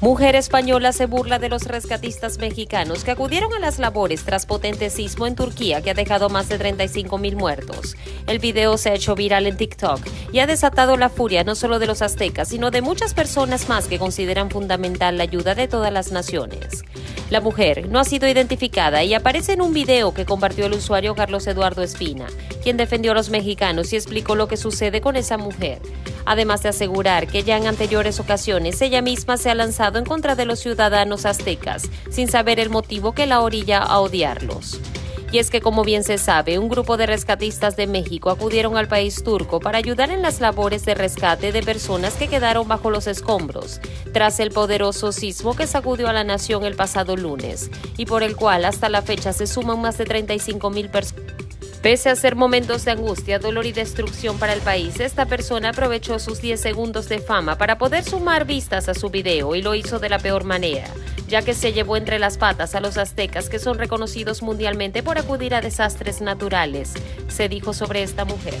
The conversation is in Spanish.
Mujer española se burla de los rescatistas mexicanos que acudieron a las labores tras potente sismo en Turquía que ha dejado más de 35 mil muertos. El video se ha hecho viral en TikTok y ha desatado la furia no solo de los aztecas, sino de muchas personas más que consideran fundamental la ayuda de todas las naciones. La mujer no ha sido identificada y aparece en un video que compartió el usuario Carlos Eduardo Espina, quien defendió a los mexicanos y explicó lo que sucede con esa mujer además de asegurar que ya en anteriores ocasiones ella misma se ha lanzado en contra de los ciudadanos aztecas, sin saber el motivo que la orilla a odiarlos. Y es que, como bien se sabe, un grupo de rescatistas de México acudieron al país turco para ayudar en las labores de rescate de personas que quedaron bajo los escombros, tras el poderoso sismo que sacudió a la nación el pasado lunes, y por el cual hasta la fecha se suman más de 35 mil personas. Pese a ser momentos de angustia, dolor y destrucción para el país, esta persona aprovechó sus 10 segundos de fama para poder sumar vistas a su video y lo hizo de la peor manera, ya que se llevó entre las patas a los aztecas que son reconocidos mundialmente por acudir a desastres naturales, se dijo sobre esta mujer.